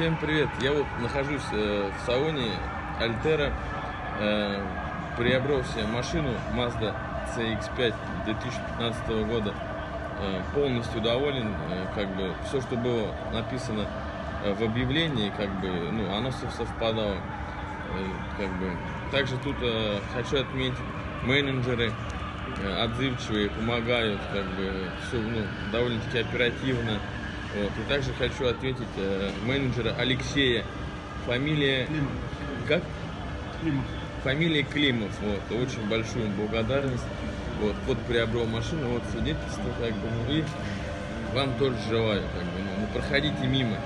Всем привет! Я вот нахожусь э, в салоне Альтера. Э, приобрел себе машину Mazda CX-5 2015 года. Э, полностью доволен. Э, как бы все, что было написано э, в объявлении, как бы, ну, оно все совпадало. Э, как бы. Также тут хочу отметить менеджеры отзывчивые, помогают, как бы, все, ну, довольно-таки оперативно. Вот. И также хочу ответить э, менеджера Алексея. Фамилия... Климов. Как? Климов. Фамилия Климов. Вот. Очень большую благодарность. Вот. Вот приобрел машину, вот свидетельство, как бы, ну, и вам тоже желаю, как бы, ну, ну, проходите мимо.